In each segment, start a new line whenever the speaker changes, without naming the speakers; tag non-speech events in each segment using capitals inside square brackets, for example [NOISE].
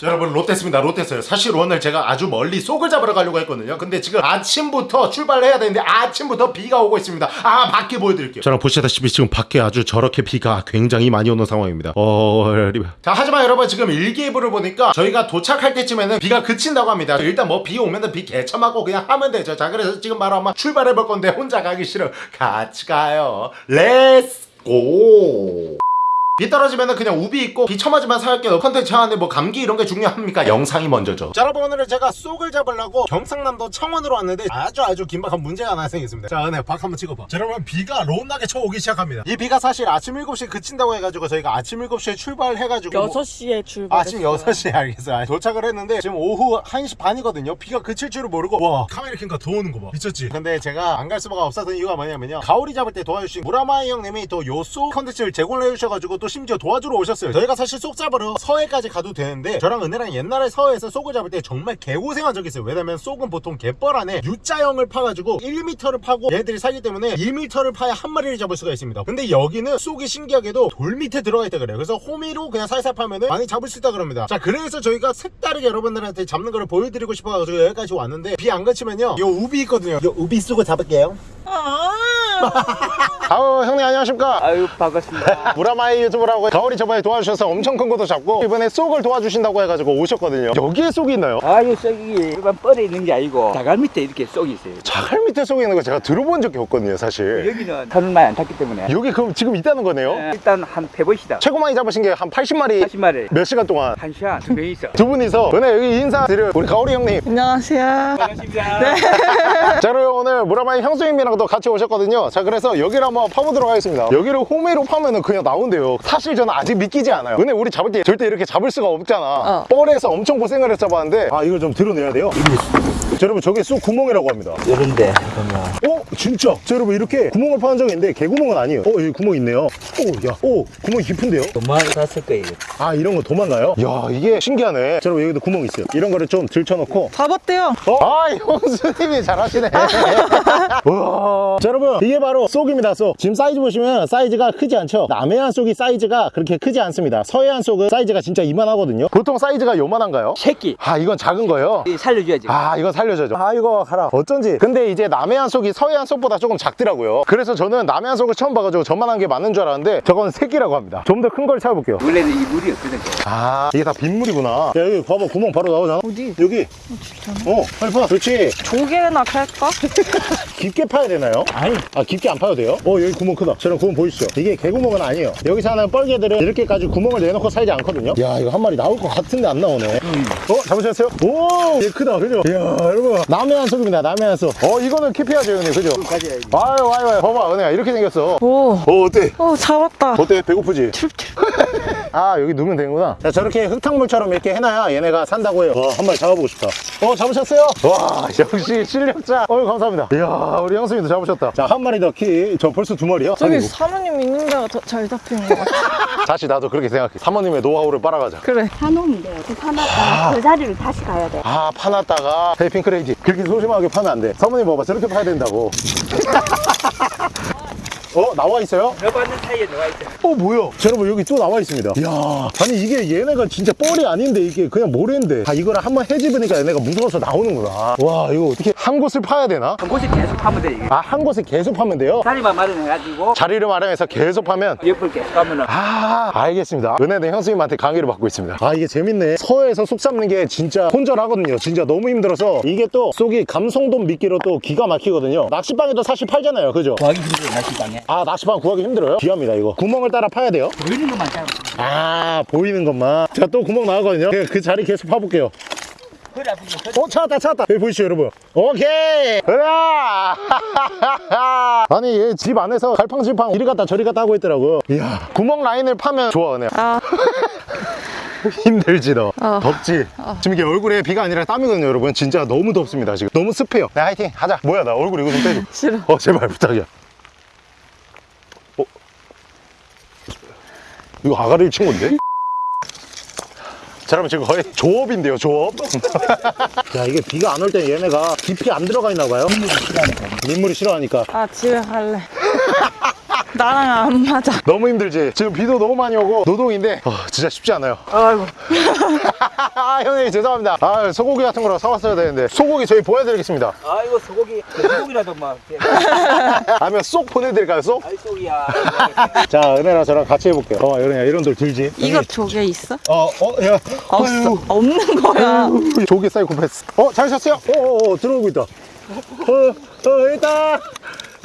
자, 여러분 롯데스입니다. 롯데스요. 사실 오늘 제가 아주 멀리 쏙을 잡으러 가려고 했거든요. 근데 지금 아침부터 출발해야 되는데 아침부터 비가 오고 있습니다. 아 밖에 보여드릴게요. 저랑 보시다시피 지금 밖에 아주 저렇게 비가 굉장히 많이 오는 상황입니다. 어... 자 하지만 여러분 지금 일기예보를 보니까 저희가 도착할 때쯤에는 비가 그친다고 합니다. 일단 뭐 비 오면은 비 개참하고 그냥 하면 되죠. 자 그래서 지금 바로 한번 출발해 볼 건데 혼자 가기 싫어. 같이 가요. let's go 비 떨어지면은 그냥 우비 있고 비 처맞으면 살게요 컨텐츠 하는데 뭐 감기 이런 게 중요합니까? 영상이 먼저죠. 자 여러분 오늘은 제가 쏙을 잡으려고 경상남도 창원으로 왔는데 아주 아주 긴박한 문제가 발생했습니다. 자 은혜 밖 한번 찍어봐. 자 여러분 비가 로운하게 쳐오기 시작합니다. 이 비가 사실 아침 7시에 그친다고 해가지고 저희가 아침 7시에 출발해가지고 뭐-
6시에 출발.
아침 6시에 알겠어요. 도착을 했는데 지금 오후 1시 반이거든요. 비가 그칠 줄을 모르고. 와 카메라 켜니까 더 오는 거 봐. 미쳤지? 근데 제가 안 갈 수가 없었던 이유가 뭐냐면요. 가오리 잡을 때 도와주신 무라마이 형님이 또 요 쏙 컨텐츠를 제공을 해주셔가지고 또 심지어 도와주러 오셨어요. 저희가 사실 쏙 잡으러 서해까지 가도 되는데 저랑 은혜랑 옛날에 서해에서 쏙을 잡을 때 정말 개고생한 적이 있어요. 왜냐면 쏙은 보통 갯벌 안에 U자형을 파가지고 1m를 파고 얘들이 살기 때문에 2m를 파야 한 마리를 잡을 수가 있습니다. 근데 여기는 쏙이 신기하게도 돌 밑에 들어가 있다 그래요. 그래서 호미로 그냥 살살 파면은 많이 잡을 수 있다 그럽니다. 자 그래서 저희가 색다르게 여러분들한테 잡는 거를 보여드리고 싶어가지고 여기까지 왔는데 비 안 그치면요. 요 우비 있거든요. 요 우비 쓰고 잡을게요.
아, [LAUGHS]
아우 형님 안녕하십니까?
아유 반갑습니다. [LAUGHS]
무라마이 유튜브 라고 가오리 저번에 도와주셔서 엄청 큰 것도 잡고 이번에 쏙을 도와주신다고 해가지고 오셨거든요 여기에 쏙이 있나요?
아유 쏙이 일반 뻘에 있는 게 아니고 자갈 밑에 이렇게 쏙이 있어요.
자갈 밑에 쏙이 있는 거 제가 들어본 적이 없거든요 사실
여기는 털을 많이 안 탔기 때문에
여기 그럼 지금 있다는 거네요?
예, 일단 한 패보시다.
최고 많이 잡으신 게 한 80마리
80마리
몇 시간 동안
한 시간 두명 있어.
두 분이서 은혜 여기 인사드려요 우리 가오리 형님
안녕하세요.
반갑습니다. [LAUGHS]
자 그리고 오늘 무라마이 형수님이랑도 같이 오셨거든요 자 그래서 여기를 한번 파보도록 하겠습니다 여기를 호미로 파면은 그냥 나온대요 사실 저는 아직 믿기지 않아요. 은혜 우리 잡을 때 절대 이렇게 잡을 수가 없잖아.
어.
뻘에서 엄청 고생을 해서 잡았는데 아 이걸 좀 드러내야 돼요 자, 여러분 저게 쑥 구멍이라고 합니다
이런데
어? 진짜? 자 여러분 이렇게 구멍을 파는 적이 있는데 개구멍은 아니에요 어 여기 구멍 있네요 오야 오 구멍이 깊은데요?
도망갔을 거예요.
아 이런 거 도망가요? 야 이게 신기하네 자 여러분 여기도 구멍 있어요 이런 거를 좀 들쳐놓고
잡았대요.
어? 아 형수님이 잘하시네 [LAUGHS] 우와. 자 여러분 이게 바로 쏙입니다 쏙 지금 사이즈 보시면 사이즈가 크지 않죠 남해안 쏙이 사이즈가 그렇게 크지 않습니다 서해안 쏙은 사이즈가 진짜 이만하거든요 보통 사이즈가 요만한가요?
새끼
아 이건 작은 거예요?
이 살려줘야지.
아 이거 살려 줘죠. 아 이거 가라. 어쩐지. 근데 이제 남해안 속이 서해안 속보다 조금 작더라고요. 그래서 저는 남해안 속을 처음 봐가지고 저만한 게 맞는 줄 알았는데 저건 새끼라고 합니다. 좀 더 큰 걸 찾아볼게요.
원래는 이 물이 없거든.
아 이게 다 빗물이구나. 야 여기 봐봐. 구멍 바로 나오잖아.
어디?
여기. 어 빨리 파 그렇지?
조개나 팔까? [LAUGHS]
깊게 파야 되나요? 아니. 아 깊게 안 파도 돼요? 어 여기 구멍 크다. 저런 구멍 보이시죠? 이게 개구멍은 아니에요. 여기 사는 뻘개들은 이렇게까지 구멍을 내놓고 살지 않거든요. 야 이거 한 마리 나올 것 같은데 안 나오네. 어 잡으셨어요? 오얘 크다. 그죠? 이야 여러분 남해안 속입니다 남해안 속어 이거는 킵해야죠 형님 그죠?
가져야지.
아유 아유 아유 봐봐 은혜야 이렇게 생겼어
오.
어 어때?
오, 잡았다.
어때? 배고프지? [LAUGHS] 아 여기 누면 되는구나 자 저렇게 흙탕물처럼 이렇게 해놔야 얘네가 산다고 해요 와 한 마리 잡아보고 싶다 어 잡으셨어요? 와 역시 실력자 어유 감사합니다 이야 우리 형수님도 잡으셨다 자 한 마리 더 키 저 벌써 두 마리요?
저기
아이고.
사모님 있는 데가 더 잘 잡히는 것 같아. [LAUGHS]
다시 나도 그렇게 생각해 사모님의 노하우를 빨아가자
그래.
파놓으면 돼요. 그 파놨다가 그 자리로 다시 가야 돼.
아 파놨다가 테이핑 크 레이지 그렇게 소심하게 파면 안돼. 사모님 봐봐. 저렇게 파야 된다고 [LAUGHS] 어 나와 있어요?
여받는 사이에 들어가 있어.
어 뭐야 자, 여러분 여기 또 나와 있습니다 이야 아니 이게 얘네가 진짜 뻘이 아닌데 이게 그냥 모래인데 아 이거를 한번 해집으니까 얘네가 무서워서 나오는구나 와 이거 어떻게 한 곳을 파야 되나?
한 곳에 계속 하면 돼 이게.
아 한 곳에 계속 파면 돼요?
자리만 마련해가지고
자리를 마련해서 계속 파면
옆을 계속 하면은
아 알겠습니다 은혜는 형수님한테 강의를 받고 있습니다 아 이게 재밌네 서해에서 속 잡는 게 진짜 혼절하거든요 진짜 너무 힘들어서 이게 또 속이 감성돔 미끼로 또 기가 막히거든요 낚시방에도 사실 팔잖아요 그죠?
구하기 힘들어 낚시방에.
아 낚시방 구하기 힘들어요? 귀합니다 이거. 구멍을 따라 파야 돼요?
보이는 것만 잡아.
아 보이는 것만. 제가 또 구멍 나왔거든요. 그, 그 자리 계속 파볼게요. 어 찾았다 찾았다. 여기 보이시죠 여러분? 오케이! 으아! [LAUGHS] 아니 얘 집 안에서 갈팡질팡 이리 갔다 저리 갔다 하고 있더라고요 이야 구멍 라인을 파면 좋아 은혜
아, [LAUGHS]
힘들지 너.
어.
덥지? 지금 이게 얼굴에 비가 아니라 땀이거든요 여러분. 진짜 너무 덥습니다 지금. 너무 습해요. 네 화이팅! 하자. 뭐야 나 얼굴 이거 좀 떼줘.
싫어.
어 제발 부탁이야 이거 아가리를 친 건데? 자 여러분 지금 거의 조업인데요 조업 [LAUGHS] 야 이게 비가 안 올 때 얘네가 깊이 안 들어가 있나 봐요 민물이 싫어하니까
아, 집에 갈래. [LAUGHS] 나랑 안 맞아.
너무 힘들지? 지금 비도 너무 많이 오고 노동인데 어, 진짜 쉽지 않아요
아이고. [LAUGHS]
아 형님 죄송합니다 아 소고기 같은 거로 사왔어야 되는데 소고기 저희 보여드리겠습니다
아이고 소고기 소고기라도 막. [LAUGHS]
아니면 쏙 보내드릴까요 쏙?
아이 소리야.
자 은혜랑 저랑 같이 해볼게요 어 은혜야 이런 돌 들지?
이거 조개 있어?
어, 어, 야.
없어.
아유.
없는 거야.
아유, 조개 사이코패스. 어, 잘 쳤어요? 어, 어, 어, 들어오고 있다. 어, 어, 일단.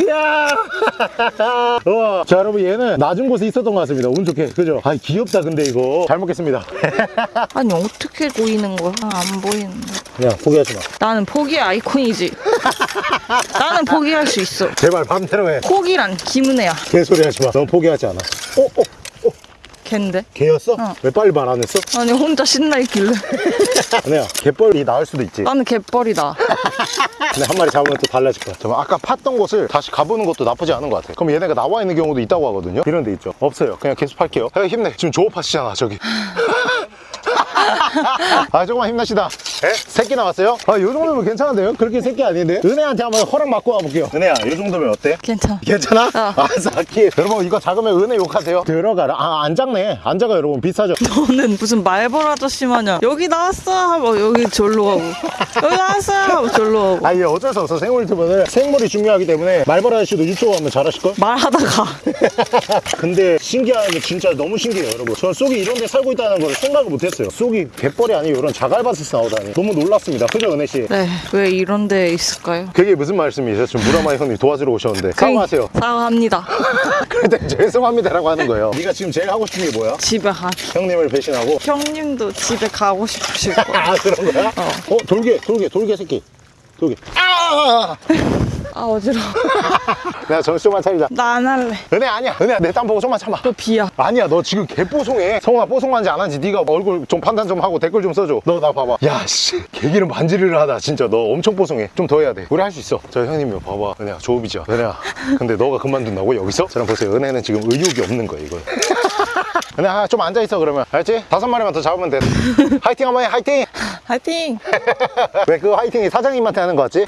야! [LAUGHS] 와. 자, 여러분, 얘는 낮은 곳에 있었던 것 같습니다. 운 좋게. 그죠? 아, 귀엽다, 근데 이거. 잘 먹겠습니다. [LAUGHS]
아니 어떻게 보이는 거야? 안 보이는데.
야, 포기하지 마.
나는 포기 아이콘이지. [LAUGHS] 나는 포기할 수 있어.
제발, 맘대로 해.
포기란 김은혜야.
개소리 하지 마. 넌 포기하지 않아. 어, 어,
걘데?
개였어?
어.
왜 빨리 말 안 했어?
아니 혼자 신나 있길래.
은혜야, [LAUGHS] 개뻘이 나을 수도 있지.
나는 개뻘이다. [LAUGHS]
근데 한 마리 잡으면 또 달라질 거야. 잠깐 아까 팠던 곳을 다시 가보는 것도 나쁘지 않은 것 같아. 그럼 얘네가 나와 있는 경우도 있다고 하거든요. 이런 데 있죠. 없어요. 그냥 계속 팔게요. 야, 힘내. 지금 조업하시잖아, 저기. [LAUGHS] 아, 조금만 힘내시다. 에? 새끼 나왔어요? 아, 요 정도면 괜찮은데요? 그렇게 새끼 아닌데? 은혜한테 한번 허락 받고 와볼게요. 은혜야, 요 정도면 어때?
괜찮아.
괜찮아?
어.
아, 사키. 여러분, 이거 작으면 은혜 욕하세요. 들어가라. 아, 안 작네. 안 작아, 여러분. 비싸죠? [LAUGHS]
너는 무슨 말벌 아저씨 마냥 여기 나왔어 하고 여기 절로 가고 여기 나왔어 하고 절로 가고
아, 이게 어쩔 수 없어. 생물 유튜브는 생물이 중요하기 때문에 말벌 아저씨도 유튜브 하면 잘하실걸?
말하다가 [LAUGHS]
근데 신기한 게 진짜 너무 신기해요 여러분 저는 쏙이 이런 데 살고 있다는 걸 생각을 못했어요 쏙이 갯벌이 아니고 이런 자갈밭에서 나오다니 너무 놀랐습니다. 그죠 은혜 씨?
네 왜 이런 데 있을까요?
그게 무슨 말씀이세요? 지금 무라마이 형님 도와주러 오셨는데. 사과하세요.
사과합니다. [LAUGHS]
그런데 죄송합니다라고 하는 거예요. 네가 지금 제일 하고 싶은 게 뭐야?
집에 가.
형님을 배신하고?
형님도 집에 가고 싶으실 거야 [LAUGHS]
아 그런 거야? 어, 돌개 돌개 돌개 새끼. 돌개 아!
아 어지러워 [LAUGHS] [LAUGHS]
내가 정신 좀만 차리자.
나 안 할래.
은혜 아니야. 은혜야 내 땀 보고 좀만 참아.
너 비야.
아니야 너 지금 개 뽀송해. 성훈아 뽀송한지 안 한지 네가 얼굴 좀 판단 좀 하고 댓글 좀 써줘. 너 나 봐봐. 야씨. 개기름 반지를 하다 진짜. 너 엄청 뽀송해. 좀 더 해야 돼. 우리 할 수 있어. 저 형님이 봐봐. 은혜야 조업이죠 은혜야 근데 너가 그만둔다고? 여기서? 저랑 보세요 은혜는 지금 의욕이 없는 거야 이거. [LAUGHS] 은혜야 좀 앉아있어 그러면. 알지? 다섯 마리만 더 잡으면 돼. 화이팅 한번 해 화이팅!
화이팅! [LAUGHS]
왜 그 화이팅이 사장님한테 하는 거 같지?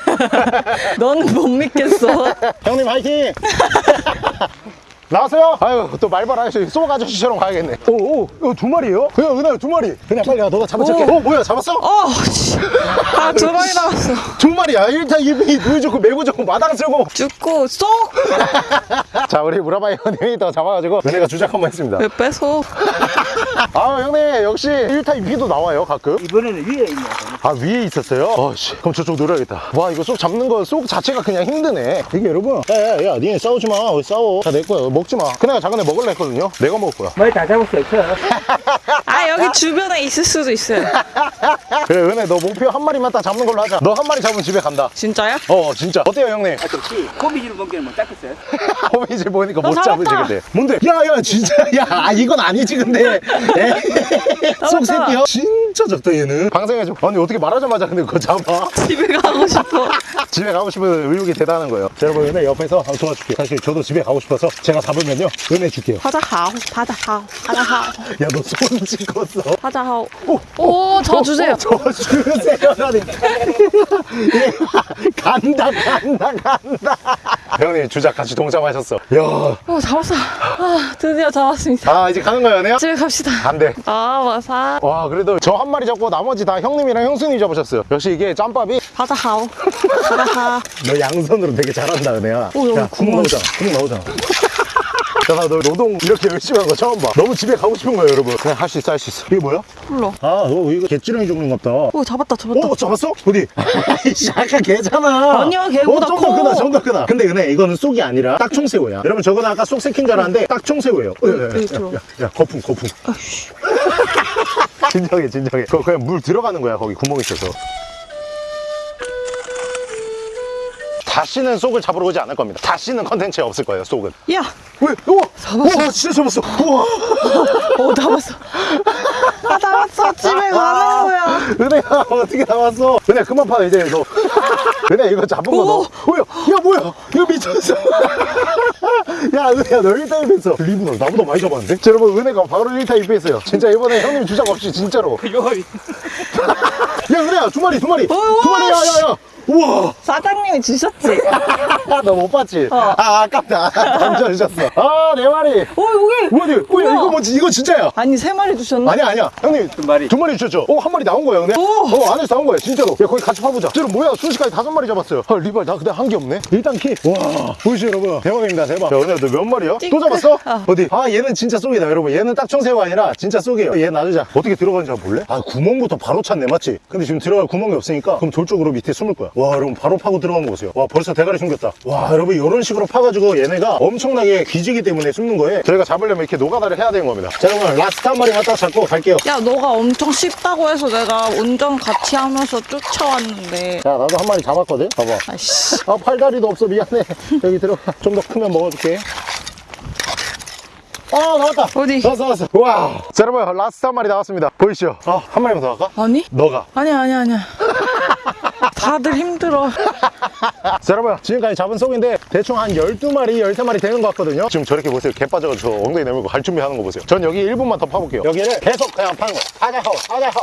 너는 못 믿겠어
형님 화이팅! [LAUGHS] 나왔어요? 아유 또 말벌 아저씨 쏘 아저씨처럼 가야겠네. 오오 이거 두 마리예요? 그냥 은하야 두 마리. 그냥 빨리 가. 너가 잡아줄게.
오.
어 뭐야 잡았어?
어아두 마리 나왔어. [LAUGHS]
두 마리야? 1타 2비 누이 좋고 매고 좋고 마당 쓸고.
죽고 쏙! [LAUGHS]
자 우리 무라바이 형님이 더 잡아가지고 은혜가 주작 한번 했습니다.
왜 뺏어? [LAUGHS]
아 형님 역시 1타 2비도 나와요 가끔.
이번에는 위에 있네.
아 위에 있었어요? 어씨. 그럼 저쪽 노려야겠다. 와 이거 쏙 잡는 거 쏙 자체가 그냥 힘드네. 이게 여러분 야야야 니네 싸우지 마. 왜 싸워. 다 내 거야. 먹지 마. 그네가 작은 애 먹을래 했거든요. 내가 먹을 거야.
많이 다 잡았어. 저. [LAUGHS]
아 여기 주변에 있을 수도 있어요. [LAUGHS]
그래 은혜 너 목표 한 마리만 딱 잡는 걸로 하자. 너 한 마리 잡으면 집에 간다.
진짜야?
어 진짜. 어때요 형님?
아, 좋지. 고기질 먹기는 못 잡겠어요.
호미질 보니까 못
잡았다.
근데 뭔데? 야야 진짜. 야 아, 이건 아니지 근데. [LAUGHS] 쏙 새끼야. 진짜 적다 얘는. 방생해줘. 아니 어떻게 말하자마자 근데 그거 잡아?
집에 가고 싶어.
집에 가고 싶은 의욕이 대단한 거예요. 자, 여러분 은혜 옆에서 한번 도와줄게요 사실 저도 집에 가고 싶어서 제가 잡으면요 은혜 줄게요.
바다 가오 바다 가오 바다 가오.
야너 손 찍었어.
오, 오저 주세요.
저 주세요 라니 예, [LAUGHS] 간다 간다 간다. 형님 주작 같이 동참하셨어. 야.
오 잡았어. 아 드디어 잡았습니다.
아 이제 가는 거야 은혜야?
집에 갑시다.
안돼
아 와사.
와 그래도 저 한 마리 잡고 나머지 다 형님이랑 형수님이 잡으셨어요. 역시 이게 짬밥이?
바다 가오. 바다
가너 양손으로 되게 잘한다 은혜야.
오, 여기
야, 국. 나오잖아 국 나오잖아 야너 노동 이렇게 열심히 한 거 처음 봐. 너무 집에 가고 싶은 거야 여러분. 그냥 할 수 있어 할 수 있어. 이게 뭐야?
불러.
아너 이거 개찌렁이 종류인가 보다.
오 잡았다 잡았다.
오 잡았어? 어디? 아이씨 아까 개잖아.
아니야, 걔보다
어, 좀더
커.
크다 좀 더 크다. 근데 은혜 이거는 쏙이 아니라 딱총새우야. 여러분 저거는 아까 쏙 새킨 줄 알았는데 딱총새우예요. 야, 야,
들어.
야, 야 거품 거품. [LAUGHS] 진정해 진정해. 그거 그냥 물 들어가는 거야 거기 구멍 있어서 다시는 쏙을 잡으러 오지 않을 겁니다. 다시는 컨텐츠에 없을 거예요 쏙은.
야!
왜? 우와!
잡았어.
우와 진짜 잡았어. 우와.
오 [LAUGHS] 잡았어. [LAUGHS] 아 잡았어. 집에 가는 거야.
은혜야 어떻게 나왔어? 은혜 그만 파 이제 너 [LAUGHS] 은혜 이거 잡은 거 너. 뭐야 야 뭐야? 이거 미쳤어. 야 은혜야 너 1타 2패했어. 리브너 나보다 많이 잡았는데? 자, 여러분 은혜가 바로 1타 2패했어요. 진짜 이번에 형님 주작 없이 진짜로. 야 은혜야 두 마리 두 마리.
어이,
두 마리 야야야. 오 우와
사장님이 주셨지? [LAUGHS]
너 못 봤지?
어.
아 아깝다 던져주셨어 아 네 마리
어 여기
어디 어,
우와.
이거 뭐지 이거 진짜야
아니 세 마리 주셨나?
아니야 아니야 형님
두 마리.
두 마리 주셨죠? 어 한 마리 나온 거예요 근데?
오.
어 안에서 나온 거예요 진짜로 야 거기 같이 파보자 진짜로 뭐야 순식간에 다섯 마리 잡았어요 헐 리발 나 근데 한게 없네 일단 키 와 보이시죠 여러분 대박입니다 대박 야 은혜야 너몇 마리야? 또
찡긋.
잡았어?
어.
어디? 아 얘는 진짜 쏙이다 여러분 얘는 딱 청새우가 아니라 진짜 쏙이에요 얘 놔두자 어떻게 들어가는지 한번 볼래? 아 구멍부터 바로 찼네 맞지? 근데 지금 들어갈 구멍이 없으니까 그럼 돌 쪽으로 밑에 숨을 거야 와 여러분 바로 파고 들어가는 거 보세요. 와 벌써 대가리 숨겼다. 와 여러분 이런 식으로 파가지고 얘네가 엄청나게 귀지기 때문에 숨는 거에 저희가 잡으려면 이렇게 노가다를 해야 되는 겁니다. 자 여러분 라스트 한 마리만 딱 잡고 갈게요.
야 너가 엄청 쉽다고 해서 내가 운전 같이 하면서 쫓아왔는데.
자 나도 한 마리 잡았거든? 봐봐.
아이씨.
아 팔다리도 없어. 미안해. 여기 들어가 좀 더 크면 먹어줄게. 아 나왔다.
어디?
나왔어 나왔어. 와. 자, 여러분 라스트 한 마리 나왔습니다. 보이시죠? 아 한 마리만 더 할까?
아니?
너가.
아니야 아니야 아니야 [LAUGHS] 다들 힘들어.
자 여러분 지금까지 잡은 쏙인데 대충 한 12마리 13마리 되는 것 같거든요. 지금 저렇게 보세요. 개 빠져가지고 저 엉덩이 내밀고 갈 준비하는 거 보세요. 전 여기 1분만 더 파볼게요. 여기를 계속 그냥 파는 거 하자하고 하자하고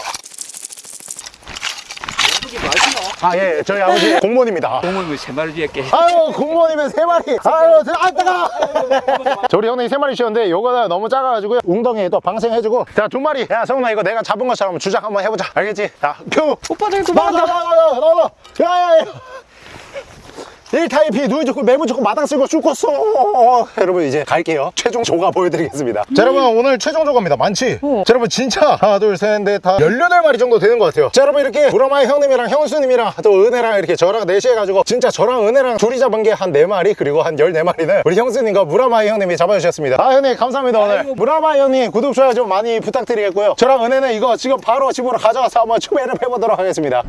아예 예, 저희 아버지 공무원입니다.
공을 세 마리 지었게.
아유 공무원이면 세 마리. 아유 들- 아 뜨거 저 우리 형님이 세 마리 씌웠는데 요거는 너무 작아가지고 웅덩이에도 방생해주고. 자 두 마리. 야 성훈아 이거 내가 잡은 것처럼 주작 한번 해보자. 알겠지? 자 큐.
오빠들
나와
도망가
나와 나와 나와 나와 야 야 야 1타입이 누이 좋고 매부 좋고 마당 쓸고 죽었어. 여러분 이제 갈게요. 최종 조가 보여드리겠습니다. 자 여러분 오늘 최종 조가입니다. 많지?
어.
자 여러분 진짜 하나 둘셋넷다 18마리 정도 되는 것 같아요. 자 여러분 이렇게 브라마의 형님이랑 형수님이랑 또 은혜랑 이렇게 저랑 넷이 해가지고 진짜 저랑 은혜랑 둘이 잡은 게 한 4마리 그리고 한 14마리는 우리 형수님과 무라마의 형님이 잡아주셨습니다. 아 형님 감사합니다 오늘. 무라마의 형님 구독 좋아요 좀 많이 부탁드리겠고요. 저랑 은혜는 이거 지금 바로 집으로 가져가서 한번 추배를 해보도록 하겠습니다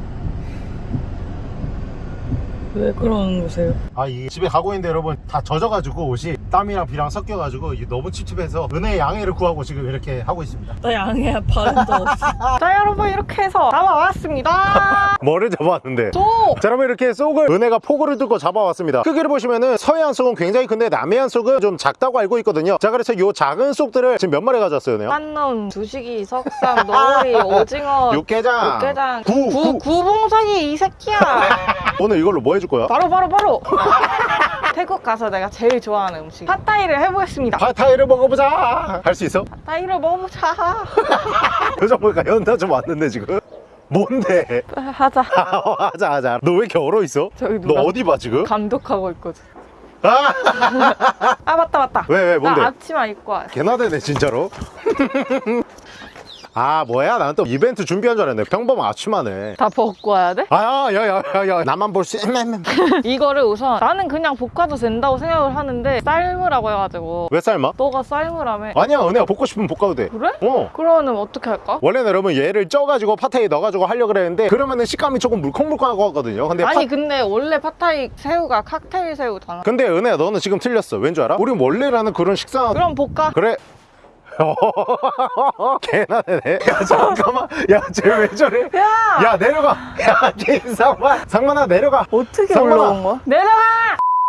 왜 그러는 거세요?
아, 이 집에 가고 있는데 여러분 다 젖어가지고 옷이 땀이랑 비랑 섞여가지고 이게 너무 찝찝해서 은혜의 양해를 구하고 지금 이렇게 하고 있습니다.
나 양해야 발음도 없어 [LAUGHS] 자 여러분 이렇게 해서 잡아왔습니다 [LAUGHS]
뭐를 잡아왔는데?
또
자, 여러분 이렇게 쏙을 은혜가 포구를 뚫고 잡아왔습니다. 크기를 보시면은 서해안 쏙은 굉장히 큰데 남해안 쏙은 좀 작다고 알고 있거든요. 자, 그래서 요 작은 쏙들을 지금 몇 마리 가져왔어요, 은혜야?
한놈, 두식이, 석삼, 노리, [LAUGHS] 오징어
육개장,
육개장
구, 구.
구봉석이 이 새끼야
오늘 이걸로 뭐 해줄 거야?
바로 바로 바로 [LAUGHS] 태국 가서 내가 제일 좋아하는 음식 팟타이를 해보겠습니다
파타이를 먹어보자. 할 수 있어?
팟타이를 먹어보자 [LAUGHS]
표정 보니까 연타 좀 왔는데 지금. 뭔데?
하자 [LAUGHS]
하자 하자. 너 왜 이렇게 얼어 있어?
저기
너
누가-
어디 봐 지금?
감독하고 있거든
아!
아 맞다 맞다
왜, 왜, 뭔데?
나 앞치마 입고 와
개나 되네 진짜로 아 뭐야? 나는 또 이벤트 준비한 줄 알았네. 평범한 아침하네.
다 벗고 와야 돼?
아야야야야 나만 볼수 있는 [LAUGHS]
이거를 우선 나는 그냥 볶아도 된다고 생각을 하는데 삶으라고 해가지고.
왜 삶아?
너가 삶으라며.
아니야 은혜야. 볶고 싶으면 볶아도 돼.
그래?
어.
그러면 어떻게 할까?
원래는 여러분 얘를 쪄가지고 파테에 넣어가지고 하려고 그랬는데 그러면은 식감이 조금 물컹물컹할 것 같거든요. 근데
아니
파...
근데 원래 팟타이 새우가 칵테일 새우잖아.
근데 은혜야 너는 지금 틀렸어. 왠 줄 알아? 우리 원래라는 그런 식사
그럼 볶아.
그래 개나 되네 야 잠깐만 야쟤 왜 저래
야!
야 내려가 야 김상만 상만아 내려가
어떻게
상만아.
올라온 거야? 내려가!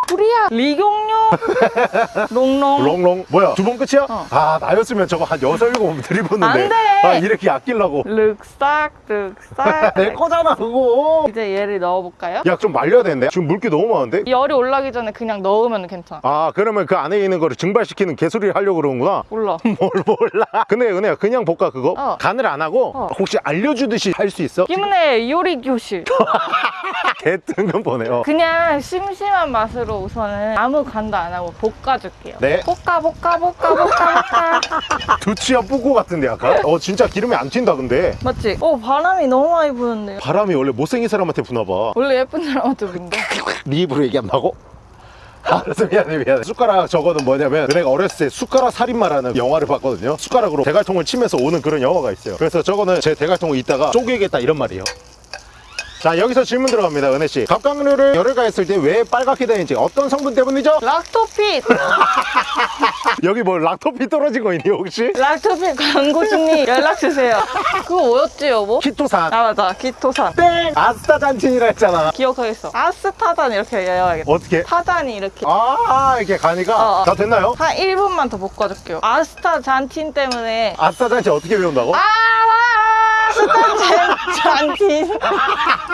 불이야! 리경료! [LAUGHS] 롱롱
롱롱 뭐야 두 번 끝이야?
어.
아 나였으면 저거 한 여섯 일곱 번 들이붓는데
안 돼!
아 이렇게 아끼려고
륵싹 륵싹 [LAUGHS]
내 거잖아 그거
이제 얘를 넣어볼까요?
야 좀 말려야 되는데 지금 물기 너무 많은데
열이 올라기 전에 그냥 넣으면 괜찮아
아 그러면 그 안에 있는 거를 증발시키는 개소리를 하려고 그러는구나
몰라 [LAUGHS]
뭘 몰라 근데 은혜야 그냥 볶아 그거
어.
간을 안 하고
어.
혹시 알려주듯이 할 수 있어?
김은혜 요리 교실
개 뜬금 보네요.
그냥 심심한 맛으로 우선은 아무 간도 안 하고 볶아줄게요.
네.
볶아 볶아 볶아 볶아 볶아. [LAUGHS]
두치야 뿌고 같은데 약간? 어 진짜 기름이 안 튄다 근데.
맞지? 어 바람이 너무 많이 부는데요.
바람이 원래 못생긴 사람한테 부나봐.
원래 예쁜 사람한테 분데? [LAUGHS]
네 입으로 얘기한다고? [LAUGHS] 알았어 미안해 미안해. 숟가락 저거는 뭐냐면 내가 어렸을 때 숟가락 살인마라는 영화를 봤거든요. 숟가락으로 대갈통을 치면서 오는 그런 영화가 있어요. 그래서 저거는 제 대갈통을 이따가 쪼개겠다 이런 말이에요 자 여기서 질문 들어갑니다 은혜씨 갑각류를 열을 가했을 때 왜 빨갛게 되는지 어떤 성분 때문이죠?
락토핏 [LAUGHS]
여기 뭐 락토피 떨어진 거 있니 혹시?
락토핏 광고 중니 연락 주세요 그거 뭐였지 여보?
키토산
아 맞아 키토산
땡! 아스타잔틴이라 했잖아
기억하겠어 아스타단 이렇게 외워야겠다
어떻게?
타단이 이렇게
아 이렇게 가니까
어, 어.
다 됐나요?
한 1분만 더 볶아줄게요 아스타잔틴 때문에
아스타잔틴 어떻게 배운다고?
아스타잔틴 [LAUGHS]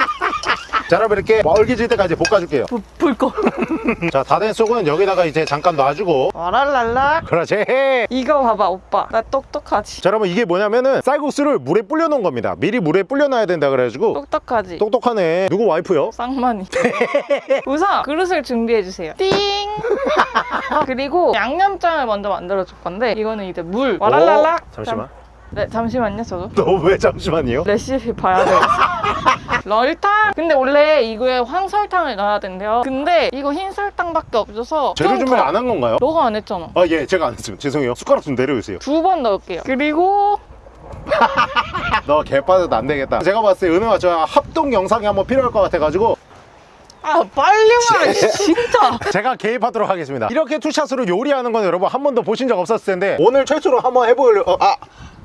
자 여러분 이렇게 멀게질 때까지 볶아줄게요
불꺼. [LAUGHS]
자다 된 속은 여기다가 이제 잠깐 놔주고
와랄랄라.
그렇지
이거 봐봐 오빠. 나 똑똑하지.
자 여러분 이게 뭐냐면은 쌀국수를 물에 불려놓은 겁니다 미리 물에 불려놔야 된다 그래가지고
똑똑하지.
똑똑하네 누구 와이프요?
쌍만이. [LAUGHS] 우선 그릇을 준비해 주세요. 띵. [LAUGHS] 그리고 양념장을 먼저 만들어 줄 건데 이거는 이제 물. 와랄랄라.
오, 잠시만
잠- 네 잠시만요 저도.
너 왜 잠시만요?
레시피 봐야 돼요. 럴탕. 근데 원래 이거에 황설탕을 넣어야 된대요. 근데 이거 흰 설탕밖에 없어서
재료
좀
준비
더-
안한 건가요?
너가 안 했잖아.
아 예 제가 안 했습니다 죄송해요 숟가락 좀 내려주세요
두 번 넣을게요. 그리고
너 개빠져도 안 되겠다 제가 봤을 때 은혜와 저 합동 영상이 한번 필요할 것 같아가지고
아 빨리 말해 진짜. [LAUGHS]
제가 개입하도록 하겠습니다 이렇게 투샷으로 요리하는 건 여러분 한 번도 보신 적 없었을 텐데 오늘 최초로 한번 해보려고 어, 아!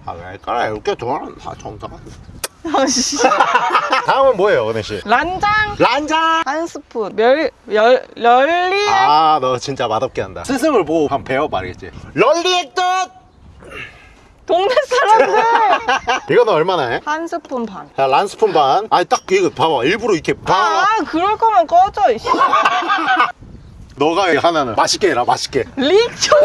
아왜 까라 이렇게 좋아하는 다 정상한
아씨. [LAUGHS]
다음은 뭐예요 은혜 씨?
란장
란장!
한 스푼 멸, 열, 럴리
아 너 진짜 맛없게 한다 스승을 보고 한번 배워봐 알겠지? 럴리의 뜻!
동네 사람들 [LAUGHS]
이거는 얼마나 해?
한 스푼 반.
자 란스푼 반 아니 딱 이거 봐봐 일부러 이렇게 봐
아 그럴 거면 꺼져 이씨. [LAUGHS]
너가 하나는 맛있게 해라 맛있게
릭초.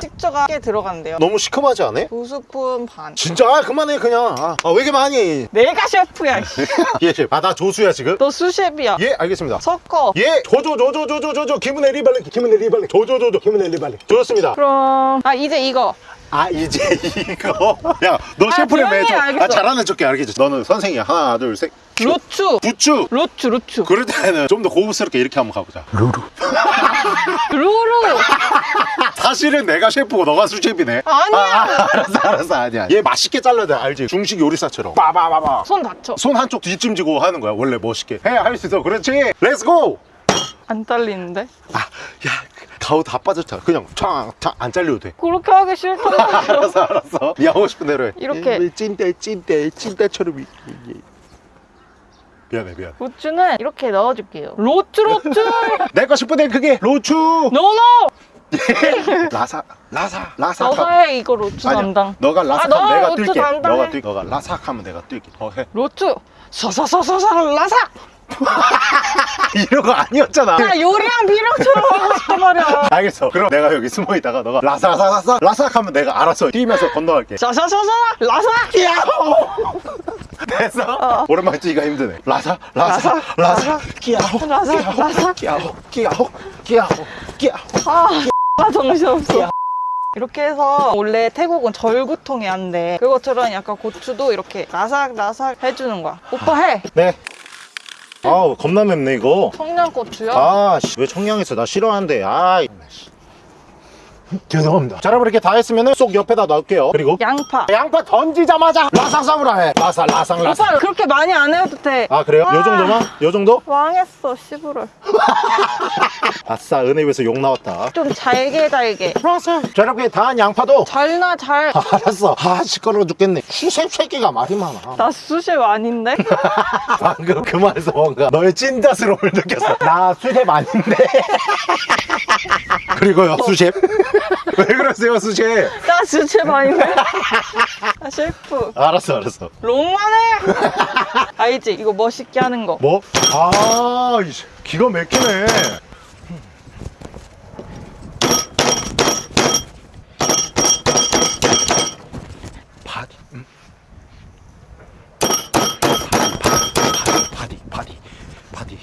식초가 꽤 들어간대요.
너무 시큼하지 않아?
두 스푼 반.
진짜 아, 그만해 그냥 아, 아, 왜 이렇게 많이
내가 셰프야. 씨.
예 셰프 아나 조수야 지금?
너 수셰프야.
예 알겠습니다
섞어.
예 조조 조조 조조조 김은혜 리발레 김은혜 리발레 조조 조조 김은혜 리발레 좋습니다
그럼 아 이제 이거
아 이제 이거 야너
아,
셰프를 매줘
해,
아. 잘하는 척해 알겠지 너는 선생이야 하나 둘셋
로추.
부추
로추 로추.
그럴 때는 좀 더 고급스럽게 이렇게 한번 가보자
루루.
사실은 내가 셰프고 너가 sous chef네
아니야.
아, 아, 알았어 알았어 아니야 얘 맛있게 잘라야 돼 알지 중식 요리사처럼 빠바바바
손 다쳐.
손 한쪽 뒷짐지고 하는 거야 원래 멋있게 해야 할수 있어 그렇지 let's go
안 잘리는데?
아야 가오 다 빠졌잖아 그냥 창창안 잘려도 돼
그렇게 하기 말이야. [LAUGHS]
알았어 알았어 네 하고 싶은 대로 해
이렇게.
찐대 찐대 찐대처럼 이- 이- 이. 미안해 미안해
로추는 이렇게 넣어줄게요. 로추 로추. [LAUGHS]
내 거 싶은데 그게 로추
노노. [LAUGHS]
라사 라사 라사
너가 해 이거 로추
아니야.
담당.
너가
아,
라삭하면
너
내가
로추
뛸게
담당해.
너가 뛸 너가 라삭하면 내가 뛸게 어해
로추. 서서서서서 라삭. [LAUGHS]
이런 거 아니었잖아
나 요리한 비룡처럼 하고 싶단 말이야.
알겠어 그럼 내가 여기 숨어 있다가 너가 라사사사사 라삭 하면 내가 알아서 뛰면서 건너갈게
서서서서 라삭.
끼야호 됐어?
어.
오랜만에 뛰기가 힘드네 라사 라사
라사,
끼야호
라사, 라사.
끼야호 끼야호 끼야호 끼야호
아, 아 정신없어. 이렇게 해서 원래 태국은 절구통이 안 돼. 그것처럼 약간 고추도 이렇게 라삭라삭 해주는 거야. 오빠 해.
네 아우 겁나 맵네 이거.
청양고추요.
아왜 청양했어 나 싫어하는데? 아 죄송합니다 자 여러분 이렇게 다 했으면 쏙 옆에다 넣을게요 그리고
양파.
양파 던지자마자 라상 사무라 해 라사 라상 라상
오빠 그렇게 많이 안 해도 돼.
아 그래요? 요 정도만? 요 정도? [LAUGHS]
왕했어 시부를. [LAUGHS]
아싸 은혜에서 욕 나왔다
좀 잘게 잘게.
알았어 자 이렇게 다한 양파도 [LAUGHS]
잘나 잘.
아, 알았어 아 시끄러워 죽겠네 수셉 새끼가 말이 많아
나 수십 아닌데?
방금 그 말에서 뭔가 너의 찐자스러움을 느꼈어 나 수셉 아닌데 그리고요 수셉 왜 그러세요 수셉
나 수십 아닌데? 아 셰프.
알았어 알았어
롱만해. 알지? 이거 멋있게 하는 거.
뭐? 아 기가 막히네 바디 음. 바디 바디 바디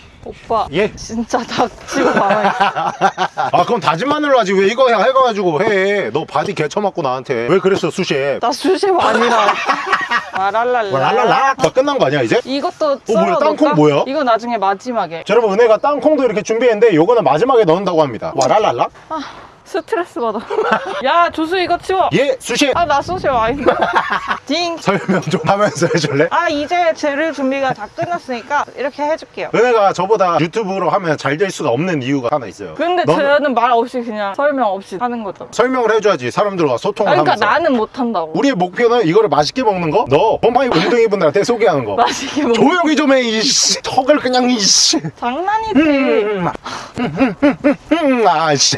오빠.
예.
진짜 닥치고 가만히. [LAUGHS]
아 그럼 다진 마늘로 하지 왜 이거 해가지고 해 너 바디 개쳐맞고 나한테 왜 그랬어 수셰
나 수십 아니라. [LAUGHS] 마랄랄라.
뭐 랄랄라 나 끝난 거 아니야 이제?
이것도
뭐야,
썰어
땅콩? 뭐야?
이거 나중에 마지막에.
자, 여러분 은혜가 땅콩도 이렇게 준비했는데 요거는 마지막에 넣는다고 합니다 와 랄랄라
아 스트레스 받아. [LAUGHS] 야 조수 이거 치워.
예 수셰
아나 수십 아닌데. 징.
설명 좀 하면서 해줄래?
아 이제 재료 준비가 다 끝났으니까 이렇게 해줄게요.
은혜가 저보다 유튜브로 하면 잘 될 수가 없는 이유가 하나 있어요.
근데
너는
저는 말 없이 그냥 설명 없이 하는 거죠.
설명을 해줘야지 사람들과 소통을
아, 그러니까
하면서.
나는 못 한다고.
우리의 목표는 이거를 맛있게 먹는 거. 너 pom파이 운동이 분들한테 소개하는 거.
맛있게 먹.
조용히 좀 해. 이씨. 턱을 그냥 이씨.
장난이지.
음, 음, 음, 음, 음, 아씨.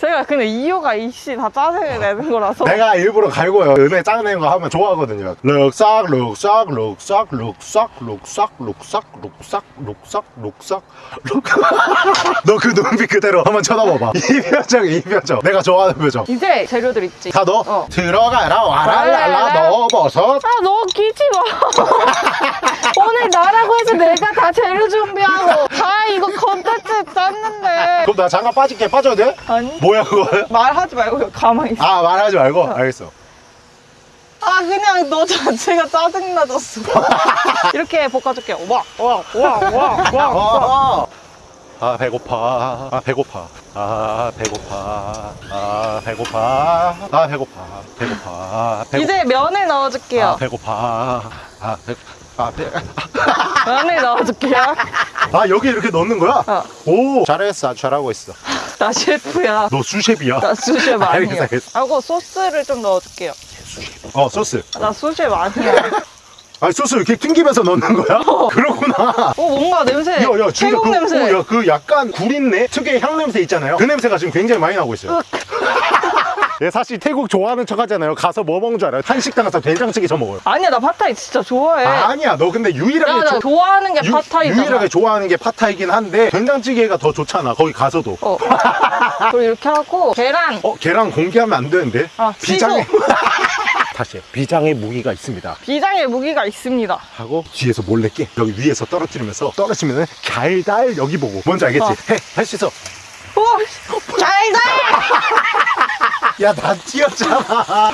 제가 근데 이유가 이씨 다 짜증을 내는 거라서
내가 일부러 갈고요. 은혜 짜내는 거 하면 좋아하거든요. 룩싹 룩싹 룩싹 룩싹 룩싹 룩싹 룩싹 룩싹 룩싹 [LAUGHS] 너 그 눈빛 그대로 한번 쳐다봐봐. [LAUGHS] 이 표정 이 표정. 내가 좋아하는 표정.
이제 재료들 있지
다 넣어.
어.
들어가라 와랄랄라
와랄랄라.
넣어 버섯.
아, 너 끼지 마. [LAUGHS] 오늘 나라고 해서 내가 다 재료 준비하고 다 이거 컨텐츠 짰는데.
그럼 나 잠깐 빠질게. 빠져도 돼?
아 니, [LAUGHS]
뭐야 그거?
말하지 말고 가만히 있어.
아 말하지 말고. 알겠어.
아, 그냥 너 자체가 짜증나졌어. [LAUGHS] 이렇게 볶아줄게요. 와, 와, 와, 와, 와, 와.
아, 아 배고파 아 배고파 아 배고파 아 배고파 아 배고파 배고파 배고파
이제 면을 넣어줄게요.
아 배고파 아, 배, 아, 배, [LAUGHS]
면을 넣어줄게요.
아 여기 이렇게 넣는 거야?
어.
오 잘했어 아주 잘하고 있어
나 셰프야.
너 수셰프야
나 수셰프 아니야. [LAUGHS]
알겠어, 알겠어.
하고 소스를 좀 넣어줄게요.
어 소스
나 수셰프 아니야. [LAUGHS]
아 소스 이렇게 튕기면서 넣는 거야? 그렇구나
어, 뭔가 냄새.
야 야 진짜
태국
그,
냄새.
오, 야, 그 약간 구린내 특유의 향 냄새 있잖아요 그 냄새가 지금 굉장히 많이 나고 있어요 [LAUGHS] 예, 사실 태국 좋아하는 척 하잖아요 가서 뭐 먹는 줄 알아요? 한식당 가서 된장찌개 저 먹어요
아니야, 나 팟타이 진짜 좋아해.
아 니야 너 근데 유일하게
야, 나
조-
좋아하는 게
유-
팟타이잖아.
유일하게 좋아하는 게 팟타이긴 한데 된장찌개가 더 좋잖아 거기 가서도
어. [LAUGHS] 그리고 이렇게 하고 계란.
어 계란 공개하면 안 되는데
아,
비장의 [LAUGHS] 다시 해. 비장의 무기가 있습니다
비장의 무기가 있습니다.
하고 뒤에서 몰래 깨 여기 위에서 떨어뜨리면서 떨어지면은 달달 여기 보고 뭔지 알겠지?
어.
해 할 수 있어
오, 잘다. [LAUGHS]
야 나 뛰었잖아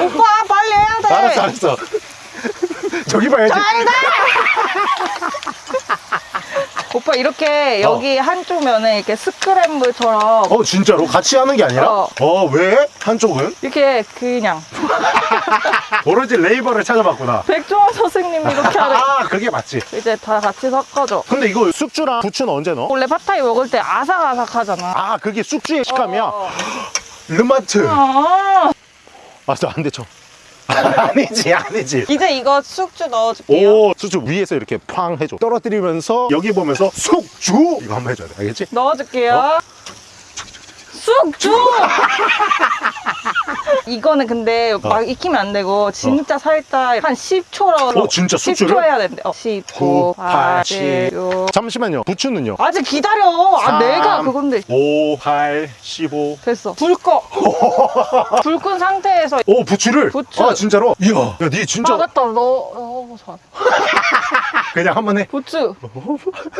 오빠 빨리 해야 돼.
알았어 알았어 저기 봐야지
잘다. [LAUGHS] 오빠 이렇게 여기 한쪽 면에 이렇게 스크램블처럼
어 진짜로 같이 하는 게 아니라?
어.
어 왜? 한쪽은?
이렇게 그냥 [LAUGHS]
오로지 레이버를 찾아봤구나
백종원 선생님이 이렇게 하래. [LAUGHS]
아 그게 맞지
이제 다 같이 섞어줘.
근데 이거 숙주랑 부추는 언제 넣어?
원래 팟타이 먹을 때 아삭아삭하잖아.
아 그게 숙주의 식감이야?
어.
르마트
아,
아저 안돼 쳐 아니지 아니지
이제 이거 숙주 넣어줄게요.
오 숙주 위에서 이렇게 팡 해줘 떨어뜨리면서 여기 보면서 숙주 이거 한번 해줘야 돼 알겠지?
넣어줄게요.
어?
숙주! [LAUGHS] 이거는 근데 막 익히면 안 되고 진짜 살짝 한 10초로
어, 진짜 숙주를?
10초 해야 된대. 어, 10, 9, 8, 7, 6
잠시만요 부추는요?
아직 기다려. 아
삼.
내가 그건데.
5 8 15
됐어. 불 꺼. [LAUGHS] 불끈 상태에서
오 부추를?
부추.
아 진짜로? 이야 야니 진짜
아 맞다. 너 어, 잘.
그냥 한번해
부추.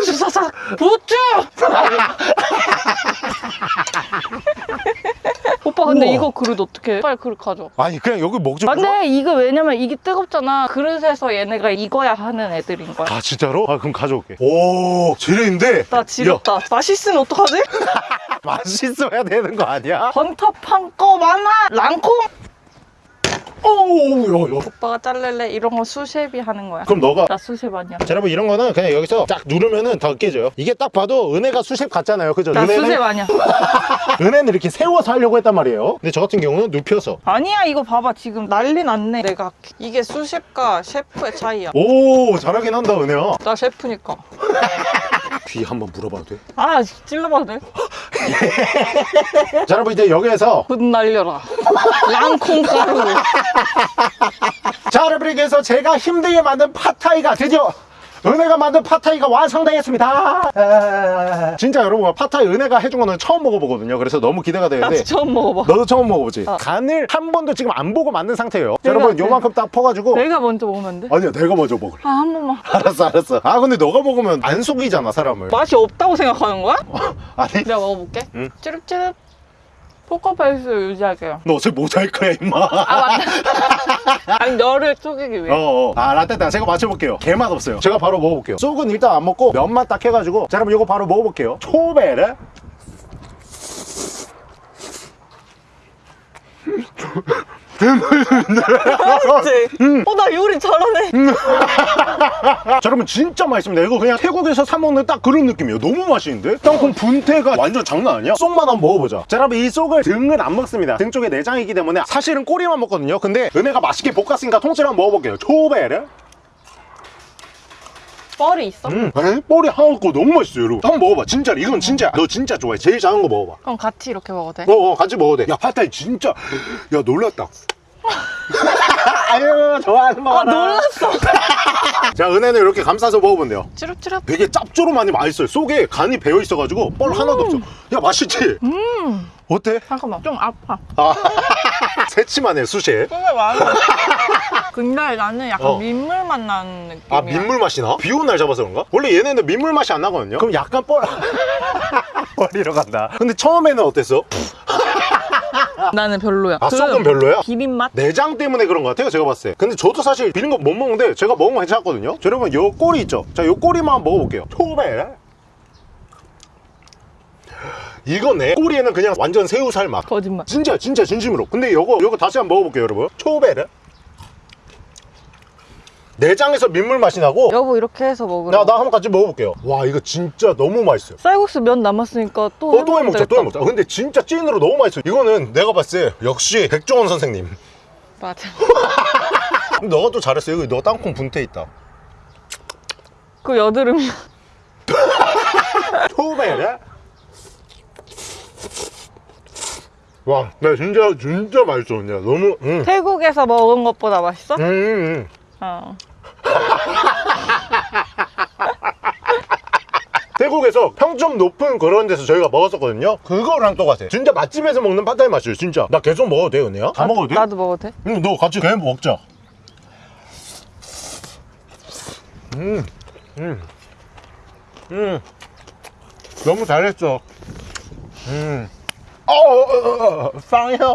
주사사. 부추. 오빠 근데
우와.
이거 그릇 어떻게? 빨리 그릇 가져.
아니 그냥 여기 먹지
아, 근데 이거 왜냐면 이게 뜨겁잖아. 그릇에서 얘네가 익어야 하는 애들인 거야.
아 진짜로? 아 그럼 가져올게 오 재료인데
나 지렸다. 맛있으면 어떡하지? [LAUGHS]
야, 맛있어야 되는 거 아니야?
거 많아. 랑콩.
오우 야, 야.
오빠가 자를래 이런 거 수셰비 하는 거야.
그럼 너가
나 수셰비 아니야.
자, 여러분 이런 거는 그냥 여기서 딱 누르면은 더 깨져요 이게 딱 봐도 은혜가 수십 같잖아요 그죠?
나
은혜는,
아니야. [LAUGHS]
은혜는 이렇게 세워서 하려고 했단 말이에요 근데 저 같은 경우는 눕혀서
아니야 이거 봐봐 지금 난리 났네. 내가 이게 수셰프과 셰프의 차이야.
오 잘하긴 한다 은혜야
나 셰프니까. [LAUGHS]
귀 한번 물어봐도 돼?
아 찔러봐도 돼?
자 여러분 이제 여기에서
분 날려라. 랑콩 가루.
자 여러분 그래서 제가 힘들게 만든 팟타이가 드디어 은혜가 만든 팟타이가 완성되었습니다 아, 진짜 여러분 팟타이 은혜가 해준 거는 처음 먹어보거든요 그래서 너무 기대가 되는데
처음 먹어봐.
너도 처음 먹어보지?
어.
간을 한 번도 지금 안 보고 만든 상태예요
내가-
여러분 요만큼 딱 퍼가지고
내가 먼저 먹으면 안 돼?
아니야 내가 먼저 먹을래
아한 번만. [LAUGHS]
알았어 알았어 아 근데 너가 먹으면 안 속이잖아 사람을
맛이 없다고 생각하는 거야?
아니
내가 먹어볼게.
응.
찌릅찌릅. 포커페이스 유지할게요.
너 어차피 모자이크야 임마.
아 맞다. [LAUGHS] 아니 너를 속이기 위해.
어어. 아 라떼다 제가 맞춰볼게요. 개맛 없어요. 제가 바로 먹어볼게요. 쏙은 일단 안 먹고 면만 딱 해가지고 자 여러분 이거 바로 먹어볼게요. 초베르
맛있지? 어, 나 요리 잘하네. [LAUGHS]
자, 여러분 진짜 맛있습니다. 이거 그냥 태국에서 사 먹는 딱 그런 느낌이에요. 너무 맛있는데? 땅콩 분태가 완전 장난 아니야? 쏙만 한번 먹어보자. 자, 여러분 이 쏙을 등은 안 먹습니다. 등 쪽에 내장이기 때문에 사실은 꼬리만 먹거든요. 근데 은혜가 맛있게 볶았으니까 통째로 한번 먹어볼게요. 초베르.
뻘이 있어?
음, 에? 뻘이 하나 없고 너무 맛있어요, 여러분. 한번 먹어봐. 진짜 이건 진짜. 너 진짜 좋아해. 제일 작은 거 먹어봐.
그럼 같이 이렇게 먹어도 돼?
어, 어, 같이 먹어도 돼. 야, 팟타이 진짜. 야, 놀랐다. [LAUGHS] 아유, 좋아하는 거.
아, 놀랐어. [LAUGHS]
자, 은혜는 이렇게 감싸서 먹어본대요.
찌릅찌릅.
되게 짭조름하니 맛있어요. 속에 간이 배어 있어가지고 뻘 하나도 없어. 야 맛있지?
음.
어때?
잠깐만, 좀 아파.
아, [LAUGHS] 새침하네 수시.
정말 많아. 근데 나는 약간
어.
민물 맛 나는 느낌이야.
아 민물 맛이 나? 비 오는 날 잡아서 그런가? 원래 얘네는 민물 맛이 안 나거든요. 그럼 약간 뻘 [LAUGHS] 뻘이러 간다. 근데 처음에는 어땠어? [LAUGHS]
나는 별로야. 아그
썩은 별로야?
비빔 맛?
내장 때문에 그런 것 같아요 제가 봤을 때 근데 저도 사실 비린 거 못 먹는데 제가 먹으면 괜찮았거든요 자, 여러분 요 꼬리 있죠 자요 꼬리만 먹어볼게요 초베 이거네 꼬리에는 그냥 완전 새우 살 맛
거짓말.
진짜 진짜 진심으로. 근데 요거 요거 다시 한번 먹어볼게요 여러분. 초베르? 내장에서 민물 맛이 나고.
여보 이렇게 해서 먹으라.
나, 나 한번 같이 먹어볼게요. 와 이거 진짜 너무 맛있어요.
쌀국수 면 남았으니까 또
어, 또 해먹자 또. 해먹자. 근데 진짜 찐으로 너무 맛있어요. 이거는 내가 봤을 때 역시 백종원 선생님.
맞아. [LAUGHS]
너가 또 잘했어. 여기 너 땅콩 분태 있다.
그 여드름. [LAUGHS]
초베르 와, 나 진짜 진짜 맛있어, 진짜 너무. 음.
태국에서 먹은 것보다 맛있어?
음, 음.
어. [LAUGHS]
태국에서 평점 높은 그런 데서 저희가 먹었었거든요. 그거랑 똑같아. 진짜 맛집에서 먹는 팟타이 맛이에요, 진짜. 나 계속 먹어도 돼, 은혜야? 다 먹어도 돼?
나도 먹어도 돼?
응, 너 같이 그냥 먹자. 음, 음, 음. 너무 잘했어. 음. 어, 어, 어, 어, 쌍이요.